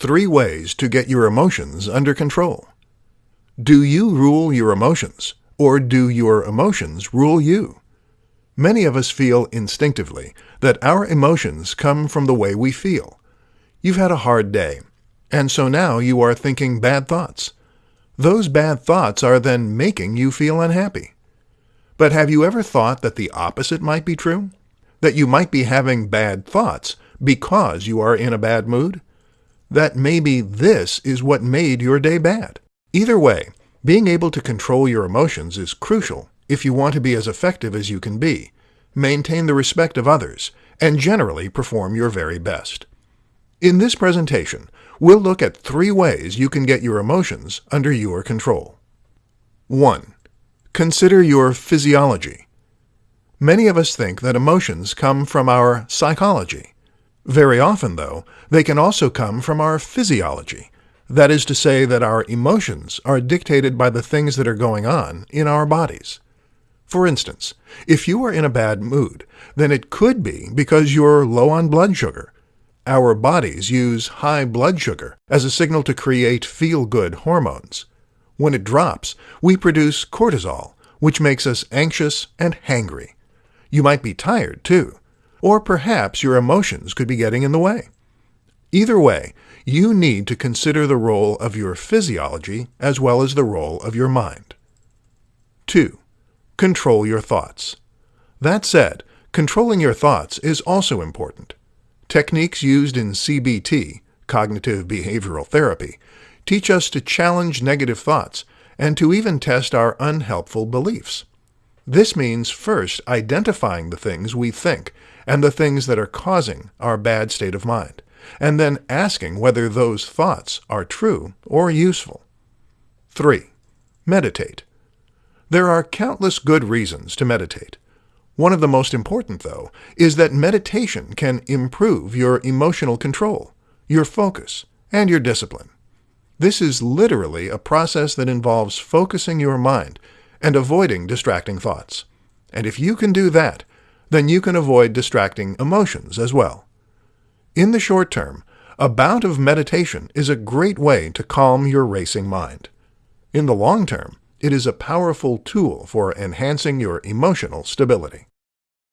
Three ways to get your emotions under control. Do you rule your emotions, or do your emotions rule you? Many of us feel instinctively that our emotions come from the way we feel. You've had a hard day, and so now you are thinking bad thoughts. Those bad thoughts are then making you feel unhappy. But have you ever thought that the opposite might be true? That you might be having bad thoughts because you are in a bad mood? That maybe this is what made your day bad? Either way, being able to control your emotions is crucial if you want to be as effective as you can be, maintain the respect of others, and generally perform your very best. In this presentation, we'll look at three ways you can get your emotions under your control. 1. Consider your physiology. Many of us think that emotions come from our psychology. Very often, though, they can also come from our physiology. That is to say that our emotions are dictated by the things that are going on in our bodies. For instance, if you are in a bad mood, then it could be because you're low on blood sugar. Our bodies use high blood sugar as a signal to create feel-good hormones. When it drops, we produce cortisol, which makes us anxious and hangry. You might be tired, too. Or perhaps your emotions could be getting in the way. Either way, you need to consider the role of your physiology as well as the role of your mind. 2. Control your thoughts. That said, controlling your thoughts is also important. Techniques used in CBT, cognitive behavioral therapy, teach us to challenge negative thoughts and to even test our unhelpful beliefs. This means first identifying the things we think and the things that are causing our bad state of mind, and then asking whether those thoughts are true or useful. 3. Meditate. There are countless good reasons to meditate. One of the most important, though, is that meditation can improve your emotional control, your focus, and your discipline. This is literally a process that involves focusing your mind and avoiding distracting thoughts. And if you can do that, then you can avoid distracting emotions as well. In the short term, a bout of meditation is a great way to calm your racing mind. In the long term, it is a powerful tool for enhancing your emotional stability.